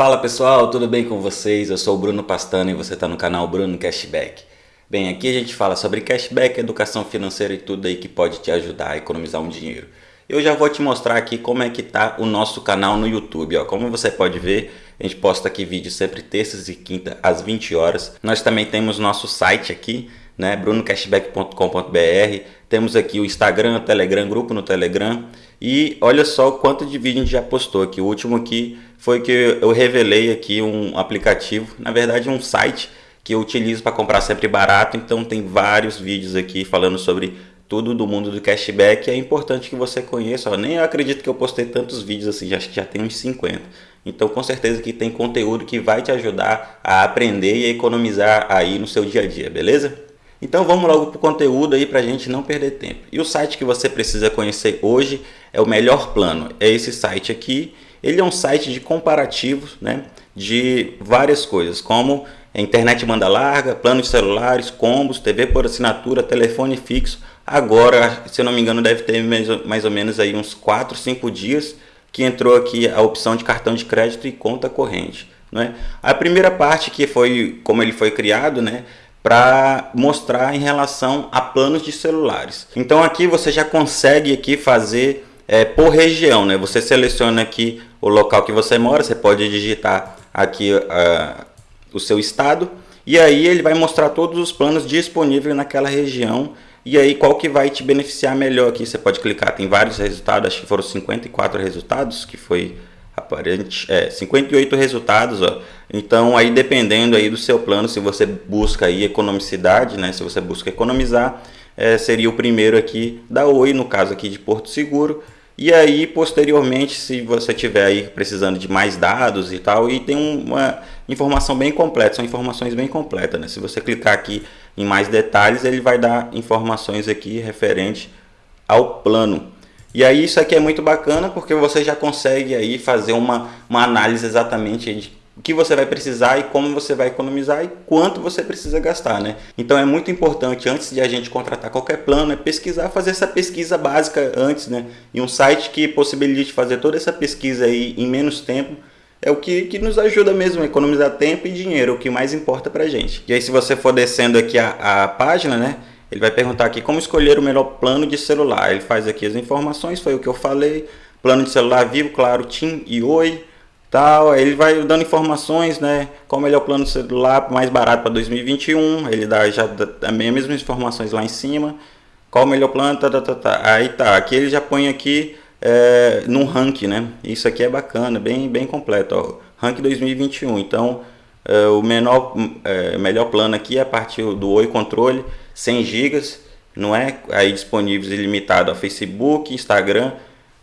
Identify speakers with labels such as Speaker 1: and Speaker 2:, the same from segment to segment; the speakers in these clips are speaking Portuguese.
Speaker 1: Fala pessoal, tudo bem com vocês? Eu sou o Bruno Pastano e você está no canal Bruno Cashback. Bem, aqui a gente fala sobre cashback, educação financeira e tudo aí que pode te ajudar a economizar um dinheiro. Eu já vou te mostrar aqui como é que tá o nosso canal no YouTube. Ó. Como você pode ver, a gente posta aqui vídeos sempre terças e quinta às 20 horas. Nós também temos nosso site aqui, né, brunocashback.com.br. Temos aqui o Instagram, o Telegram, grupo no Telegram. E olha só o quanto de vídeo a gente já postou aqui. O último aqui foi que eu revelei aqui um aplicativo, na verdade um site que eu utilizo para comprar sempre barato, então tem vários vídeos aqui falando sobre tudo do mundo do cashback, é importante que você conheça, ó, nem eu acredito que eu postei tantos vídeos assim, acho que já tem uns 50, então com certeza que tem conteúdo que vai te ajudar a aprender e a economizar aí no seu dia a dia, beleza? Então vamos logo para o conteúdo aí para a gente não perder tempo. E o site que você precisa conhecer hoje é o Melhor Plano, é esse site aqui, ele é um site de comparativos né, de várias coisas, como internet banda larga, planos celulares, combos, TV por assinatura, telefone fixo. Agora, se eu não me engano, deve ter mais ou menos aí uns 4, 5 dias que entrou aqui a opção de cartão de crédito e conta corrente. Né? A primeira parte que foi como ele foi criado, né, para mostrar em relação a planos de celulares. Então aqui você já consegue aqui fazer é, por região, né? Você seleciona aqui o local que você mora, você pode digitar aqui uh, o seu estado e aí ele vai mostrar todos os planos disponíveis naquela região e aí qual que vai te beneficiar melhor aqui. Você pode clicar, tem vários resultados, acho que foram 54 resultados que foi aparente, é, 58 resultados, ó. Então aí dependendo aí do seu plano, se você busca aí economicidade, né? Se você busca economizar, é, seria o primeiro aqui da Oi, no caso aqui de Porto Seguro. E aí, posteriormente, se você tiver aí precisando de mais dados e tal, e tem uma informação bem completa, são informações bem completas, né? Se você clicar aqui em mais detalhes, ele vai dar informações aqui referente ao plano. E aí isso aqui é muito bacana porque você já consegue aí fazer uma, uma análise exatamente de o que você vai precisar e como você vai economizar e quanto você precisa gastar, né? Então é muito importante antes de a gente contratar qualquer plano é pesquisar, fazer essa pesquisa básica antes, né? E um site que possibilite fazer toda essa pesquisa aí em menos tempo é o que, que nos ajuda mesmo a economizar tempo e dinheiro, o que mais importa pra gente. E aí se você for descendo aqui a, a página, né? Ele vai perguntar aqui como escolher o melhor plano de celular. Ele faz aqui as informações, foi o que eu falei. Plano de celular vivo, claro, TIM e Oi tal. Ele vai dando informações, né? Qual o melhor plano de celular mais barato para 2021. Ele dá já as mesmas informações lá em cima. Qual o melhor plano, tá, tá, tá, tá. Aí tá, aqui ele já põe aqui é, num ranking, né? Isso aqui é bacana, bem, bem completo, ó. Rank 2021. Então, é, o menor, é, melhor plano aqui é a partir do Oi Controle, 100 GB, não é aí disponíveis ilimitado a Facebook, Instagram,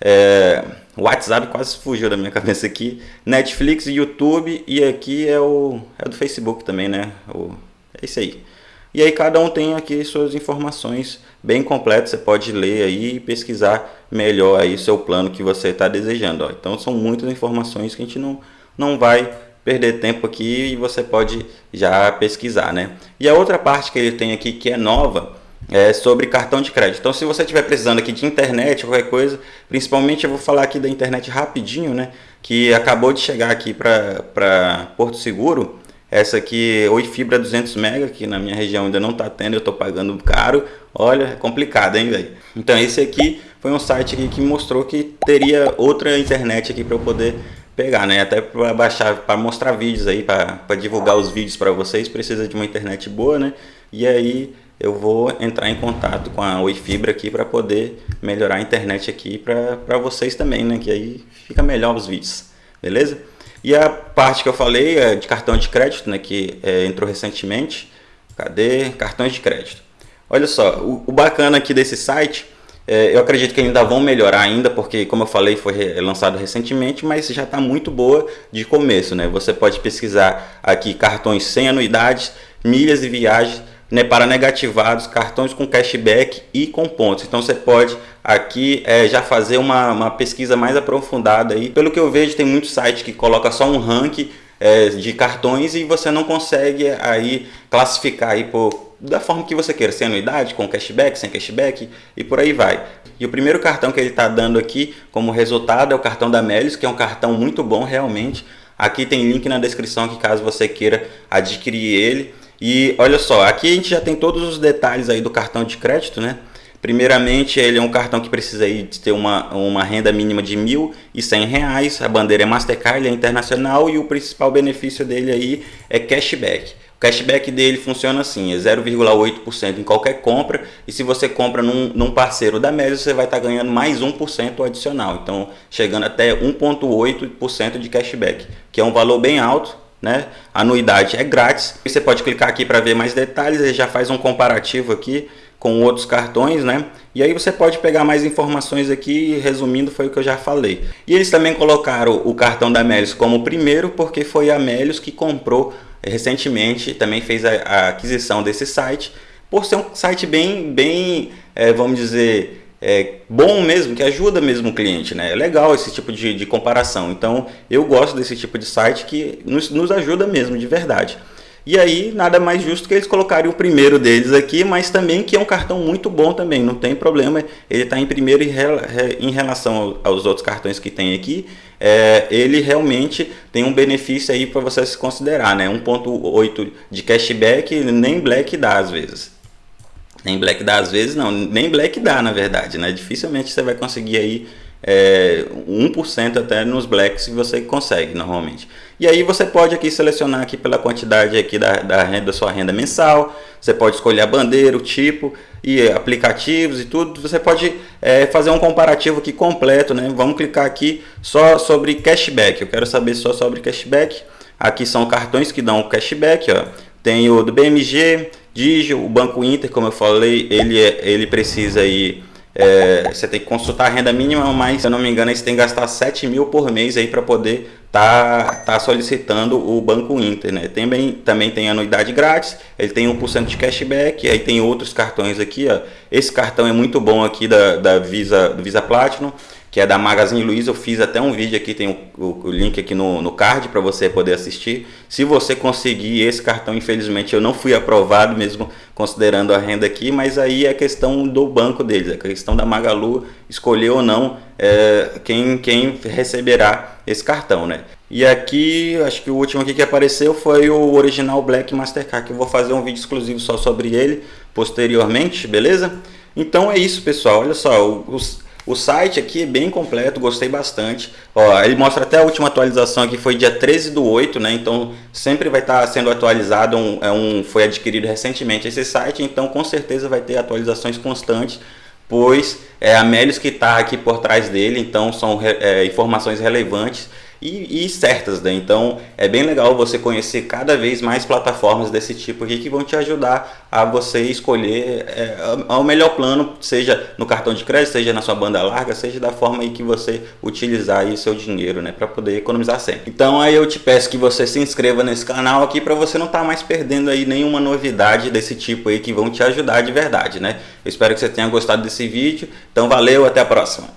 Speaker 1: é, o WhatsApp quase fugiu da minha cabeça aqui. Netflix, YouTube e aqui é o é do Facebook também, né? O, é isso aí. E aí cada um tem aqui suas informações bem completas. Você pode ler aí e pesquisar melhor aí seu plano que você está desejando. Ó. Então são muitas informações que a gente não, não vai perder tempo aqui e você pode já pesquisar, né? E a outra parte que ele tem aqui que é nova é, sobre cartão de crédito. Então, se você estiver precisando aqui de internet, qualquer coisa, principalmente eu vou falar aqui da internet rapidinho, né? Que acabou de chegar aqui para Porto Seguro. Essa aqui, Oi Fibra 200 MB, que na minha região ainda não está tendo, eu estou pagando caro. Olha, é complicado, hein, velho? Então, esse aqui foi um site que mostrou que teria outra internet aqui para eu poder pegar, né? Até para baixar, para mostrar vídeos aí, para divulgar os vídeos para vocês, precisa de uma internet boa, né? E aí eu vou entrar em contato com a Oi Fibra aqui para poder melhorar a internet aqui para vocês também, né? Que aí fica melhor os vídeos, beleza? E a parte que eu falei é de cartão de crédito, né? Que é, entrou recentemente. Cadê? Cartões de crédito. Olha só, o, o bacana aqui desse site, é, eu acredito que ainda vão melhorar ainda, porque como eu falei, foi lançado recentemente, mas já está muito boa de começo, né? Você pode pesquisar aqui cartões sem anuidades, milhas e viagens, né, para negativados, cartões com cashback e com pontos. Então você pode aqui é, já fazer uma, uma pesquisa mais aprofundada aí. Pelo que eu vejo, tem muitos sites que coloca só um ranking é, de cartões e você não consegue aí classificar aí por, da forma que você queira, sem anuidade, com cashback, sem cashback e por aí vai. E o primeiro cartão que ele está dando aqui como resultado é o cartão da Melius, que é um cartão muito bom realmente. Aqui tem link na descrição que caso você queira adquirir ele. E olha só, aqui a gente já tem todos os detalhes aí do cartão de crédito, né? Primeiramente, ele é um cartão que precisa aí de ter uma, uma renda mínima de R$ 1.100, a bandeira é Mastercard, ele é internacional e o principal benefício dele aí é cashback. O cashback dele funciona assim, é 0,8% em qualquer compra e se você compra num, num parceiro da Melios, você vai estar tá ganhando mais 1% adicional, então chegando até 1,8% de cashback, que é um valor bem alto, né? A anuidade é grátis. Você pode clicar aqui para ver mais detalhes, ele já faz um comparativo aqui com outros cartões, né? E aí você pode pegar mais informações aqui, resumindo foi o que eu já falei. E eles também colocaram o cartão da Melios como primeiro, porque foi a Melios que comprou recentemente, também fez a, a aquisição desse site, por ser um site bem, bem é, vamos dizer, é, bom mesmo, que ajuda mesmo o cliente, né? É legal esse tipo de, de comparação. Então, eu gosto desse tipo de site que nos, nos ajuda mesmo, de verdade. E aí, nada mais justo que eles colocarem o primeiro deles aqui, mas também que é um cartão muito bom também, não tem problema. Ele está em primeiro em relação aos outros cartões que tem aqui. É, ele realmente tem um benefício aí para você se considerar, né? 1.8 de cashback, nem Black dá às vezes. Nem Black dá às vezes, não. Nem Black dá, na verdade, né? Dificilmente você vai conseguir aí é, 1% até nos blacks que você consegue normalmente. E aí você pode aqui selecionar aqui pela quantidade aqui da, da, renda, da sua renda mensal, você pode escolher a bandeira, o tipo e aplicativos e tudo. Você pode é, fazer um comparativo aqui completo, né? Vamos clicar aqui só sobre cashback. Eu quero saber só sobre cashback. Aqui são cartões que dão cashback, ó. Tem o do BMG, Digio, o Banco Inter, como eu falei, ele, é, ele precisa aí é, você tem que consultar a renda mínima, mas se eu não me engano, você tem que gastar 7 mil por mês aí para poder tá, tá solicitando o Banco Inter, né? Também, também tem anuidade grátis, ele tem 1% de cashback, aí tem outros cartões aqui, ó. Esse cartão é muito bom aqui da, da Visa, Visa Platinum, que é da Magazine Luiza. Eu fiz até um vídeo aqui, tem o, o, o link aqui no, no card para você poder assistir. Se você conseguir esse cartão, infelizmente eu não fui aprovado mesmo considerando a renda aqui, mas aí é questão do banco deles, é questão da Magalu escolher ou não é, quem, quem receberá esse cartão, né? E aqui, acho que o último aqui que apareceu foi o original Black Mastercard, que eu vou fazer um vídeo exclusivo só sobre ele posteriormente, beleza? Então é isso, pessoal. Olha só, os, o site aqui é bem completo, gostei bastante. Ó, ele mostra até a última atualização aqui, foi dia 13 do 8, né? Então sempre vai estar sendo atualizado, um, é um, foi adquirido recentemente esse site, então com certeza vai ter atualizações constantes, pois é a Melios que está aqui por trás dele, então são é, informações relevantes e, e, certas, né? Então é bem legal você conhecer cada vez mais plataformas desse tipo aqui que vão te ajudar a você escolher é, o melhor plano, seja no cartão de crédito, seja na sua banda larga, seja da forma aí que você utilizar aí o seu dinheiro, né? Para poder economizar sempre. Então aí eu te peço que você se inscreva nesse canal aqui para você não estar tá mais perdendo aí nenhuma novidade desse tipo aí que vão te ajudar de verdade, né? Eu espero que você tenha gostado desse vídeo. Então valeu, até a próxima.